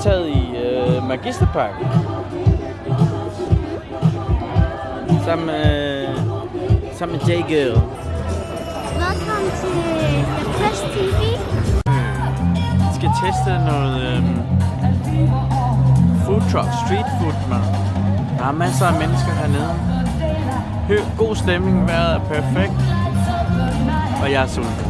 deltaget i øh, Magisterpark. Sammen med, sammen med J-Girl. Velkommen til The Press TV. Vi skal teste noget øh, food truck, street food, man. Der er masser af mennesker hernede. Hø, god stemning, vejret er perfekt. Og jeg er sulten.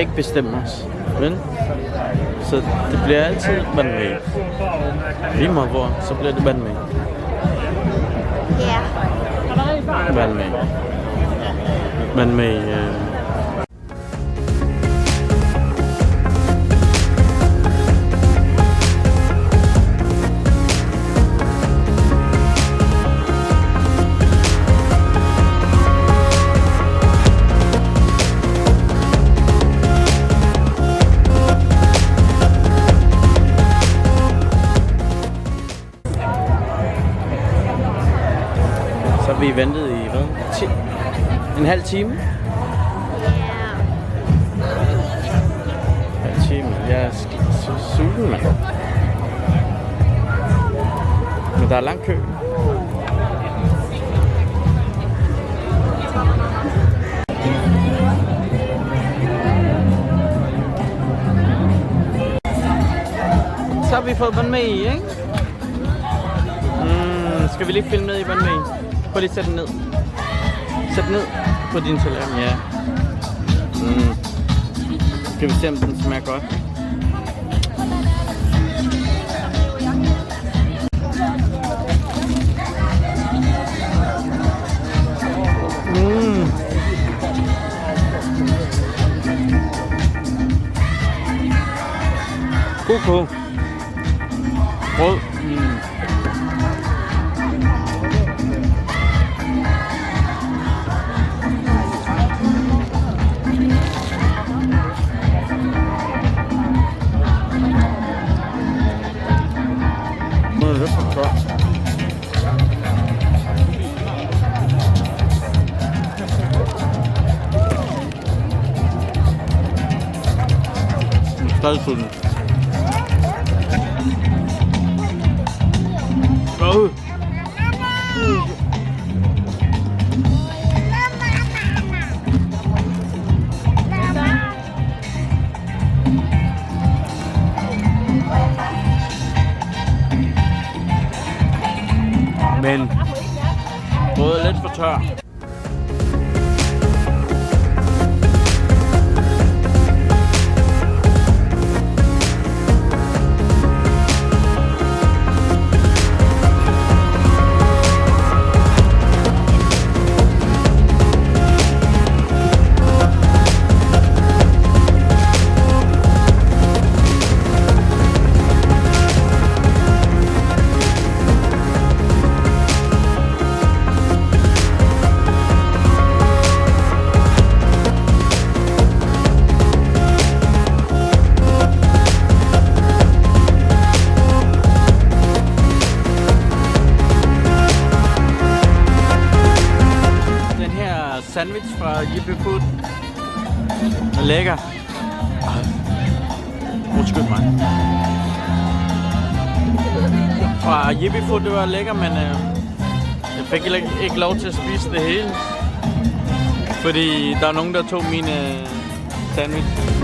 Kan ikke bestemme os. Men, så det bliver altid vandmæg. Lige meget hvor, så bliver det vandmæg. Ja. Vandmæg. Vandmæg. Øh. Vi ventet i hvad? 10? En halv time? Ja. En halv time. Jeg er så sulten, mand. Men der er lang kø. Så har vi fået i, ikke? Mm, skal vi lige filme ned i i? Prøv lige at sætte den ned. Sæt den ned på din tallerken, ja. Mm. Skal vi se, om den smager godt? Mm. God. Rød. Mm. Stadig sulten. Åh. Men både lidt for tør. Fra Jippie Food er lækker. Ej. Undskyld mig. Fra Jippie Food, det var lækker, men øh, jeg fik ikke, ikke lov til at spise det hele. Fordi der er nogen, der tog min øh, sandwich.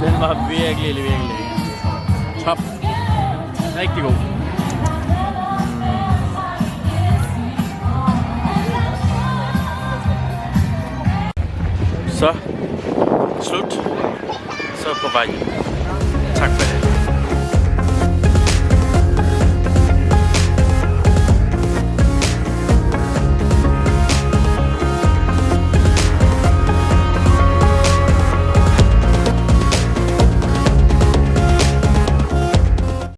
Den var virkelig, virkelig. Top. Rigtig god. Så, slut. Så på vej hjem.